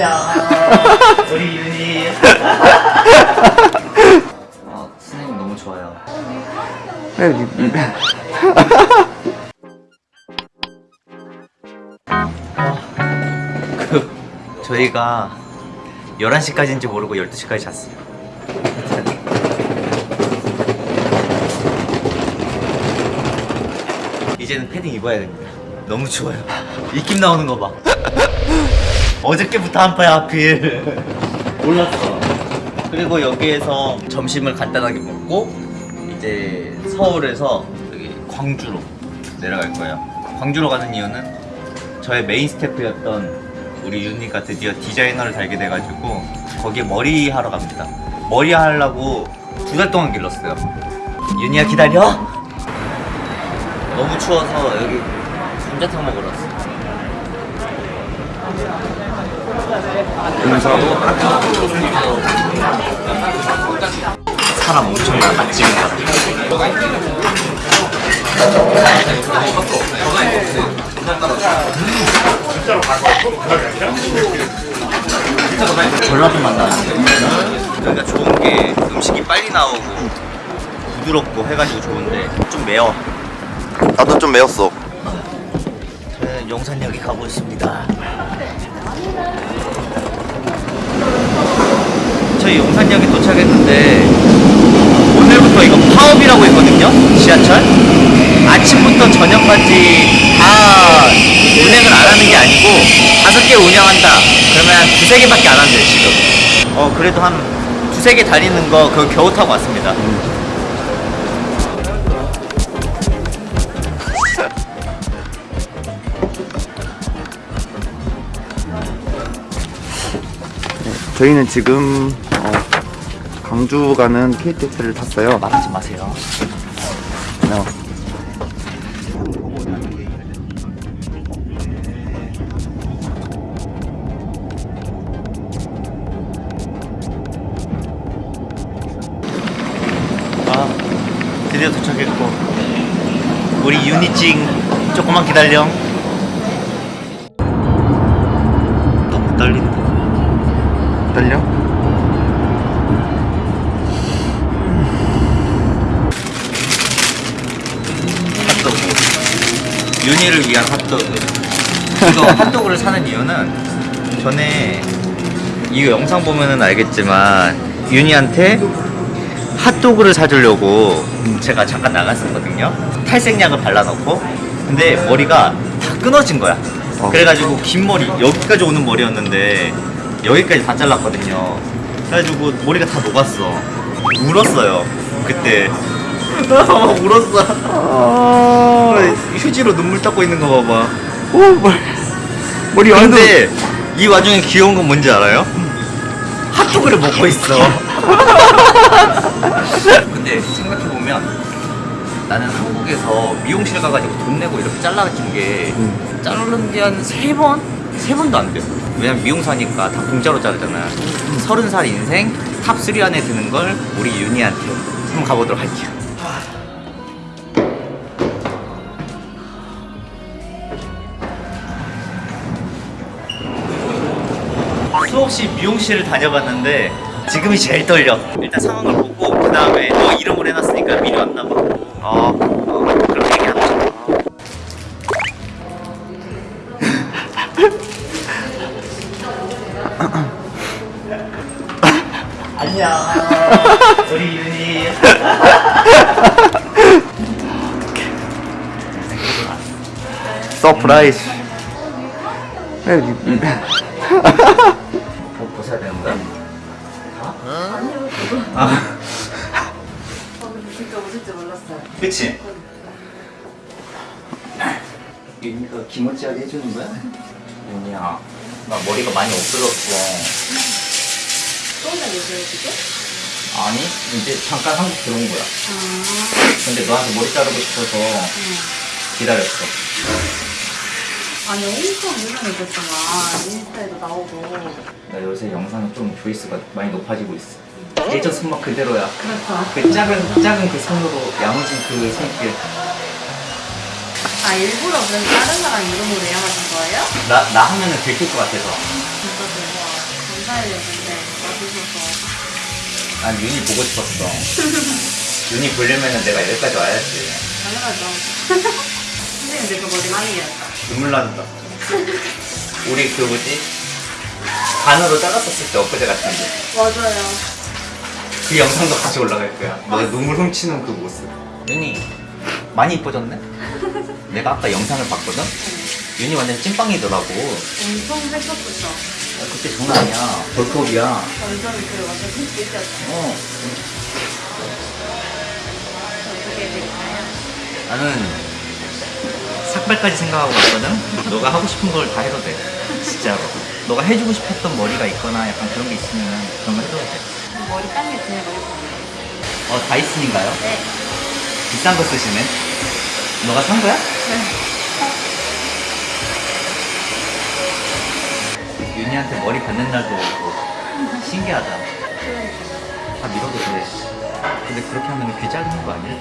안녕 우리 윤희. 어, 선생님 너무 좋아요. 그 저희가 11시까지인지 모르고 12시까지 잤어요. 이제는 패딩 입어야 됩니다. 너무 추워요. 입김 나오는 거 봐 어저께부터 한 파야 하필. 몰랐어. 그리고 여기에서 점심을 간단하게 먹고 이제 서울에서 여기 광주로 내려갈 거예요 광주로 가는 이유는 저의 메인 스태프였던 우리 윤니가 드디어 디자이너를 달게 돼가지고 거기에 머리 하러 갑니다. 머리 하려고 두 달 동안 길렀어요. 윤니야 기다려! 너무 추워서 여기 감자탕 먹으러 왔어 사람 엄청 많아 지금 전라도 맛 나는데. 여기가 좋은 게 음식이 빨리 나오고 부드럽고 해가지고 좋은데 좀 매워. 나도 좀 매웠어. 저는 용산역에 가고 있습니다 저희 용산역에 도착했는데 오늘부터 이거 파업이라고 있거든요 지하철. 아침부터 저녁까지 다 운행을 안 하는 게 아니고 다섯 개 운영한다. 그러면 한 두세 개밖에 안 한대요 지금. 어 그래도 한 두세 개 다니는 거 그거 겨우 타고 왔습니다. 저희는 지금 어, 광주 가는 KTX를 탔어요. 말하지 마세요 어. 아 드디어 도착했고 우리 유니찡 조금만 기다려 너무 떨린다 떨려? 윤희를 위한 핫도그. 이거 핫도그를 사는 이유는 전에 이거 영상 보면은 알겠지만 윤희한테 핫도그를 사주려고 제가 잠깐 나갔었거든요. 탈색약을 발라놓고. 근데 머리가 다 끊어진 거야. 어. 그래가지고 긴 머리 여기까지 오는 머리였는데 여기까지 다 잘랐거든요. 그래가지고 머리가 다 녹았어. 울었어요 그때 막 울었어 아, 휴지로 눈물 닦고 있는 거 봐봐. 오, 머 머리 완전. 근데 이 와중에 귀여운 건 뭔지 알아요? 핫도그를 먹고 있어. 근데 생각해 보면 나는 한국에서 미용실 가가지고 돈 내고 이렇게 잘라준 게 음. 자른 게 한 세 번? 세 번도 안 돼. 왜냐면 미용사니까 다 공짜로 자르잖아. 서른 살 인생 top 3 안에 드는 걸 우리 윤희한테 한번 가보도록 할게요. 수없이 미용실을 다녀봤는데 지금이 제일 떨려. 일단 상황을 보고 그 다음에 너 이름을 해놨으니까 미리 왔나봐. 어, 어 그럼 얘기하자. 안녕, 우리 윤희. surprise. 아, 진짜 웃을 줄 몰랐어요. 그치? 윤희가 気持ち하게 해주는 거야? 윤희야, 나 머리가 많이 없어졌어. 또 얘기해요, 지금? 아니, 이제 잠깐 한국 들어온 거야. 아, 근데 너한테 머리 자르고 싶어서 기다렸어. 아니, 엄청 유명해졌잖아. 인스타에도 나오고. 나 요새 영상이 좀 조회수가 많이 높아지고 있어. 예전 손맛 그대로야. 그렇죠. 그 작은, 작은 그 손으로 야무진 그 손길. 아, 일부러 그럼 다른 사람 이름으로 예약하신 거예요? 나, 나 하면은 들킬 것 같아서. 진짜 대박. 감사해야겠는데 와주셔서 난 윤이 보고 싶었어. 윤이 보려면은 내가 여기까지 와야지. 당연하죠. 선생님 내가 머리 많이 길었다. 눈물 난다. 우리 그 뭐지? 반으로 잘랐었을 때 엊그제 같은데. 맞아요. 그 영상도 같이 올라갈 거야. 너 눈물 훔치는 그 모습. 윤이 많이 이뻐졌네? 내가 아까 영상을 봤거든? 윤이 완전 찐빵이더라고. 엄청 했었었죠. 어, 그때 장난 아니야. 벌크업이야. 완전 그 완전 핑크이었죠. 어. 어떻게 해드릴까요? 나는 삭발까지 생각하고 갔거든? 너가 하고 싶은 걸 다 해도 돼. 진짜로. 너가 해주고 싶었던 머리가 있거나 약간 그런 게 있으면 그런 거 해도 돼. 머리 딴게 제일 머리. 어, 다이슨인가요? 네. 비싼 거 쓰시네. 너가 산 거야? 네. 윤희한테 머리 받는 날도 오고 신기하다. 다 밀어도 돼. 근데 그렇게 하면 귀 자르는 거 아니야?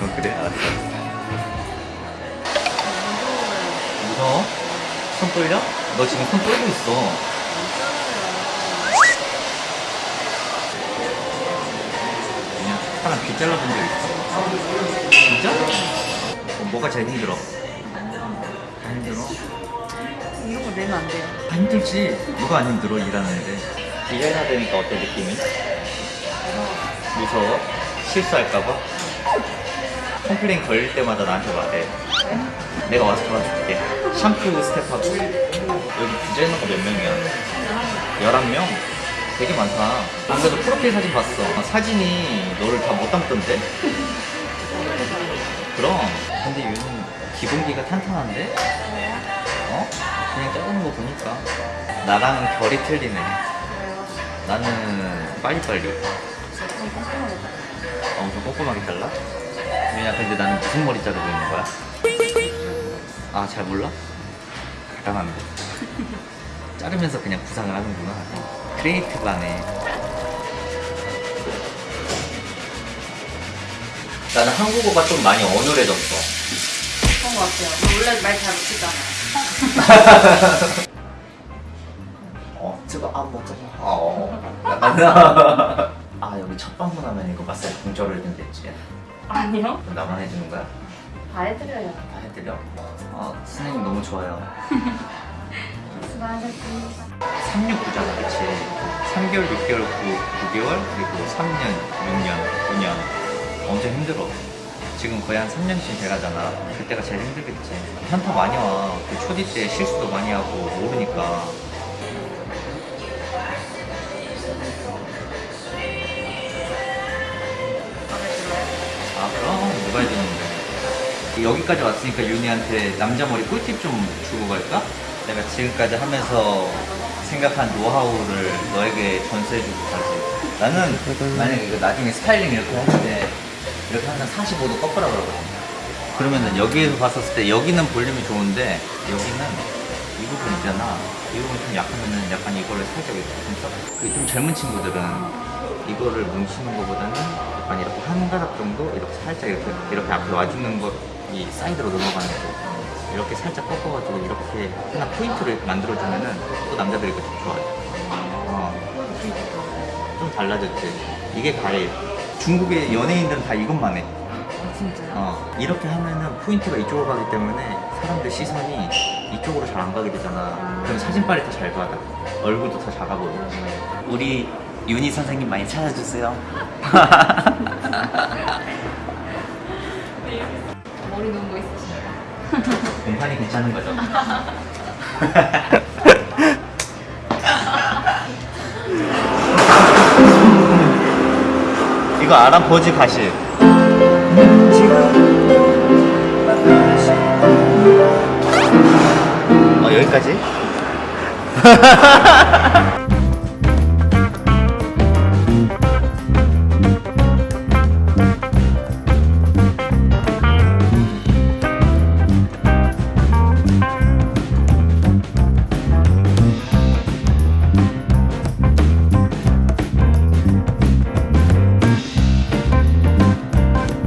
어, 그래? 알았어. 무서워? 손 떨려? 너 지금 손 떨고 있어. 잘라본 적 있어? 진짜? 어, 뭐가 제일 힘들어? 다 힘들어? 이런 거 내면 안 돼요. 다 힘들지. 누가 안 힘들어 일하는데. 디자이너 되니까 어때 느낌이? 무서워? 실수할까봐? complain 걸릴 때마다 나한테 말해. 내가 와서 도와줄게. 샴푸 staff하고. 여기 디자이너가 몇 명이야? 11명? 되게 많다. 안 그래도 프로필 사진 봤어. 아, 사진이 너를 다 못 담던데? 그럼. 근데 얘는 기본기가 탄탄한데? 어? 그냥 자르는 거 보니까. 나랑 결이 틀리네. 나는 빨리빨리. 좀 어, 엄청 꼼꼼하게 잘라? 왜냐, 근데 나는 무슨 머리 자르고 있는 거야? 아, 잘 몰라? 대단한데. 자르면서 그냥 구상을 하는구나. 크리에이티브하네. 나는 한국어가 좀 많이 어눌해졌어. 그런 거 같아요. 저 원래 말 잘 못했잖아요. 어, 저거 안 먹어. 어, 약간. 아, 여기 첫 방문하면 이거 마사지 공짜로 해준댔지. 아니요. 그럼 나만 해주는 거야? 다 해드려요. 다 해드려? 아, 선생님 너무 좋아요. 수고하셨습니다. 369잖아, 그치? 3개월, 6개월, 9, 9개월, 그리고 3년, 6년, 9년. 엄청 힘들어. 지금 거의 한 3년쯤 돼가잖아. 그때가 제일 힘들겠지. 현타 많이 와. 그 초디 때 실수도 많이 하고 모르니까. 아, 그럼 누가 해주는데. 여기까지 왔으니까 윤희한테 남자 머리 꿀팁 좀 주고 갈까? 내가 지금까지 하면서 생각한 노하우를 너에게 전수해주고 가지. 나는 만약에 이거 나중에 스타일링 이렇게 할 때 이렇게 항상 45도 꺾으라 그러거든. 그러면은 여기에서 봤었을 때 여기는 볼륨이 좋은데 여기는 이 부분 있잖아. 이 부분 좀 약하면은 약간 이거를 살짝 이렇게 좀 써. 그 좀 젊은 친구들은 이거를 뭉치는 것보다는 약간 이렇게 한 가닥 정도 이렇게 살짝 이렇게 이렇게 앞에 와주는 거 이 사이드로 넘어가는 거 이렇게 살짝 꺾어가지고 이렇게 하나 포인트를 만들어주면은 또 남자들이 이거 좀 좋아해. 어, 좀 달라졌지. 이게 가래. 중국의 연예인들은 다 이것만 해. 아, 진짜요? 어, 이렇게 하면은 포인트가 이쪽으로 가기 때문에 사람들 시선이 이쪽으로 잘 안 가게 되잖아. 그럼 사진빨이 더 잘 받아. 얼굴도 더 작아 보여. 우리 윤희 선생님 많이 찾아주세요. 머리 놓은 거 있으신가요? 공판이 괜찮은 거죠? 이거 알아? 버지 가시. 어, 여기까지?